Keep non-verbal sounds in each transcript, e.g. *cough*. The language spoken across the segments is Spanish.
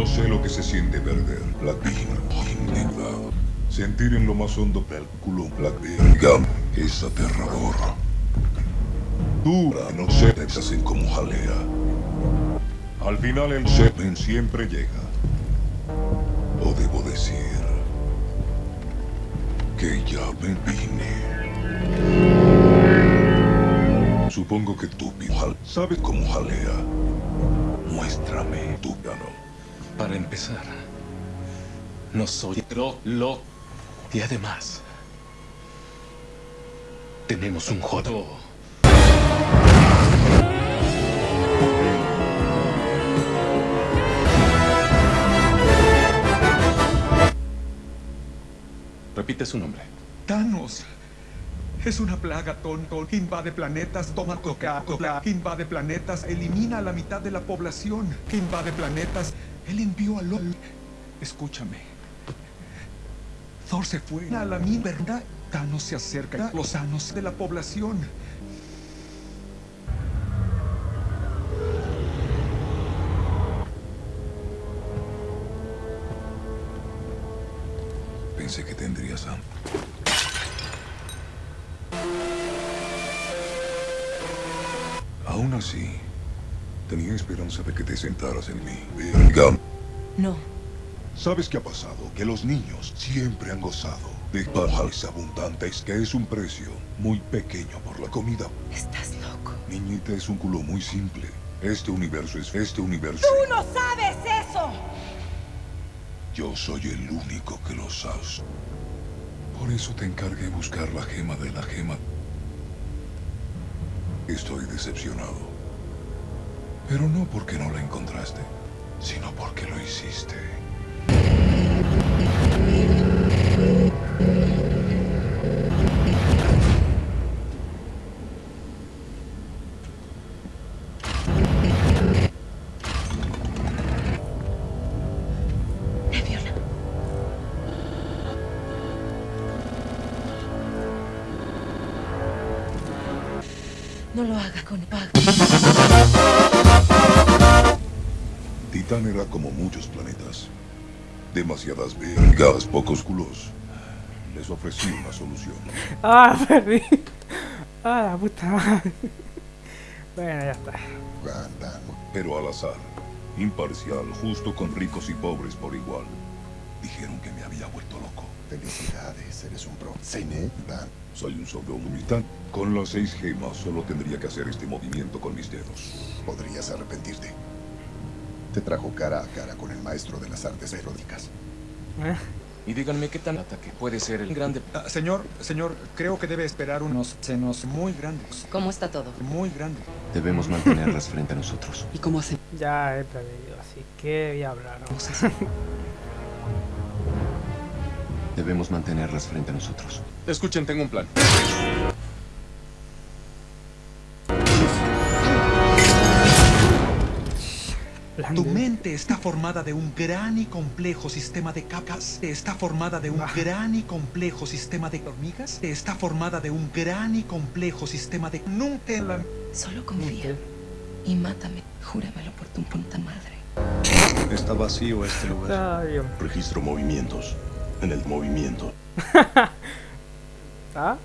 lo que se siente perder. Indignado. Sentir en lo más hondo del culo la es aterrador. Tú no se te hacen como jalea. Al final el semen siempre llega. O debo decir que ya me vine. Supongo que tú, Pijal, sabes cómo jalea. Muéstrame tu piano. Para empezar, no soy lo, lo y además tenemos un jodo. Repite su nombre. Thanos. Es una plaga tonto. Invade planetas, toma Coca-Cola. Invade planetas, elimina a la mitad de la población. Invade planetas. Él envió a LOL. Escúchame. Thor se fue a la mi verdad. Thanos se acerca a los sanos de la población. Pensé que tendrías hambre. Aún así, tenía esperanza de que te sentaras en mí. Verga. No. ¿Sabes qué ha pasado? Que los niños siempre han gozado de pajas abundantes, que es un precio muy pequeño por la comida. Estás loco. Niñita es un culo muy simple. Este universo es este universo. ¡Tú no sabes eso! Yo soy el único que lo sabe. Por eso te encargué buscar la gema de la gema. Estoy decepcionado. Pero no porque no la encontraste, sino porque lo hiciste. No lo haga con Pag. Titán era como muchos planetas. Demasiadas vergas, pocos culos. Les ofrecí una solución. Ah, *laughs* perdí. Ah, la puta madre. Bueno, ya está. Pero al azar, imparcial, justo con ricos y pobres por igual. Dijeron que me había vuelto loco. Felicidades, eres un pro. Cené. Soy un sobrehumanitán. Con las seis gemas solo tendría que hacer este movimiento con mis dedos. Podrías arrepentirte. Te trajo cara a cara con el maestro de las artes eróticas. Eh, Y díganme qué tan ataque puede ser el grande. Ah, señor, señor, creo que debe esperar unos senos muy grandes. ¿Cómo está todo? Muy grandes. Debemos mantenerlas frente a nosotros. ¿Y cómo hacemos Ya he perdido, así que voy a hablar. Debemos mantenerlas frente a nosotros. Escuchen, tengo un plan. Tu mente está formada de un gran y complejo sistema de capas. Está formada de un Ah. gran y complejo sistema de hormigas. Está formada de un gran y complejo sistema de... Nunca en la... Solo confía. Y mátame. Júramelo por tu puta madre. Está vacío este lugar. Ay. Registro movimientos. En el movimiento. *laughs* ¿Ah?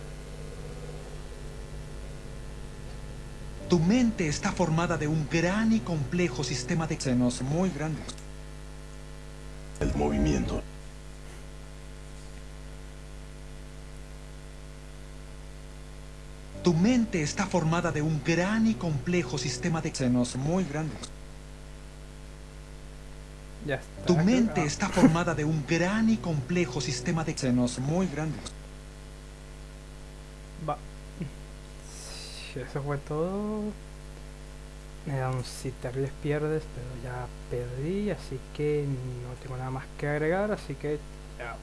Tu mente está formada de un gran y complejo sistema de senos muy grandes. El movimiento. Tu mente está formada de un gran y complejo sistema de senos muy grandes. Ya está. Tu mente está formada de un gran y complejo sistema de senos muy grandes. Va. Si Eso fue todo. Um, si te ríes pierdes, pero ya perdí, así que no tengo nada más que agregar, así que chao.